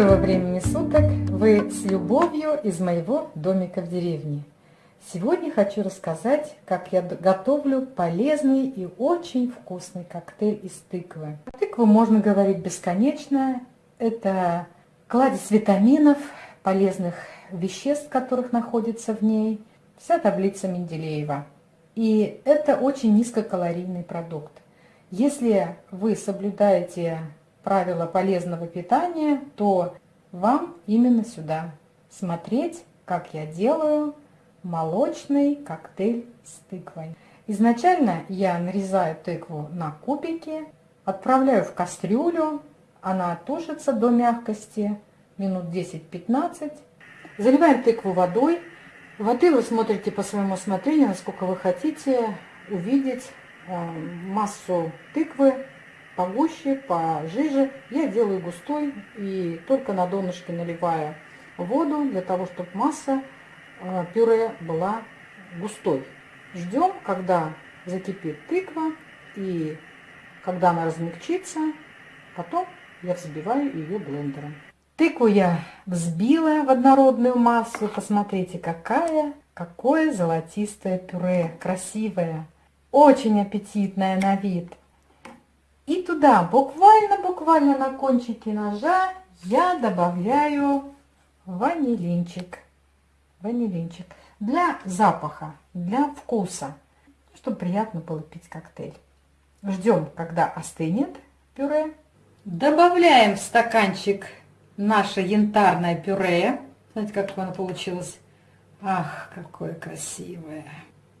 Доброго времени суток! Вы с любовью из моего домика в деревне. Сегодня хочу рассказать, как я готовлю полезный и очень вкусный коктейль из тыквы. Тыкву можно говорить бесконечно. Это кладезь витаминов, полезных веществ, которых находится в ней. Вся таблица Менделеева. И это очень низкокалорийный продукт. Если вы соблюдаете правила полезного питания, то вам именно сюда смотреть, как я делаю молочный коктейль с тыквой. Изначально я нарезаю тыкву на кубики, отправляю в кастрюлю, она тушится до мягкости, минут 10-15. Заливаем тыкву водой. Воды вы смотрите по своему усмотрению, насколько вы хотите увидеть э, массу тыквы погуще, пожиже. Я делаю густой и только на донышке наливаю воду для того, чтобы масса э, пюре была густой. Ждем, когда закипит тыква и когда она размягчится, потом я взбиваю ее блендером. Тыкву я взбила в однородную массу. Посмотрите, какая, какое золотистое пюре, красивое, очень аппетитное на вид. И туда буквально-буквально на кончике ножа я добавляю ванилинчик. Ванилинчик. Для запаха, для вкуса, чтобы приятно было пить коктейль. Ждем, когда остынет пюре. Добавляем в стаканчик наше янтарное пюре. Знаете, как оно получилось? Ах, какое красивое.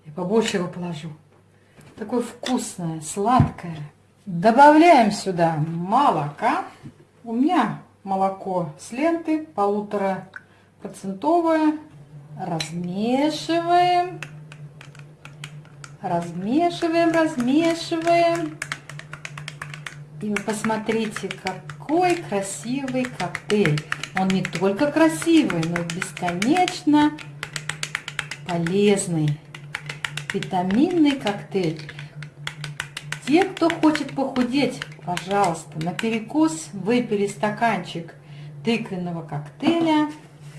Я побольше его положу. Такое вкусное, сладкое. Добавляем сюда молока. У меня молоко с ленты, полутора процентовое. Размешиваем. Размешиваем, размешиваем. И вы посмотрите, какой красивый коктейль. Он не только красивый, но и бесконечно полезный. Витаминный коктейль. Те, кто хочет похудеть, пожалуйста, на перекус выпили стаканчик тыквенного коктейля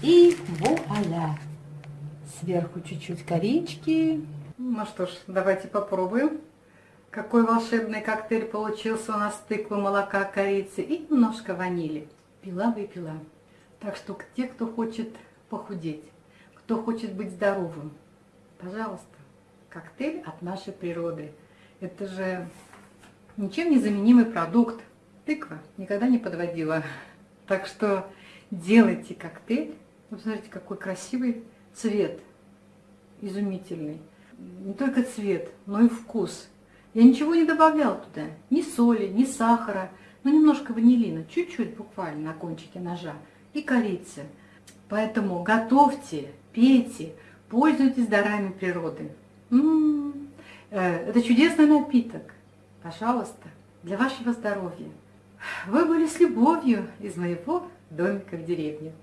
и вуаля. Сверху чуть-чуть корички. Ну что ж, давайте попробуем. Какой волшебный коктейль получился у нас тыквы, молока, корицы и немножко ванили. Пила-выпила. Так что те, кто хочет похудеть, кто хочет быть здоровым, пожалуйста, коктейль от нашей природы – это же ничем не заменимый продукт. Тыква никогда не подводила. Так что делайте коктейль. Вы посмотрите, какой красивый цвет. Изумительный. Не только цвет, но и вкус. Я ничего не добавляла туда. Ни соли, ни сахара. Ну, немножко ванилина. Чуть-чуть буквально на кончике ножа. И корицы. Поэтому готовьте, пейте, пользуйтесь дарами природы. М -м -м. Э, это чудесный напиток. Пожалуйста, для вашего здоровья. Вы были с любовью из моего домика в деревне.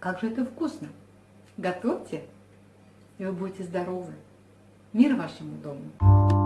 Как же это вкусно! Готовьте, и вы будете здоровы. Мир вашему дому!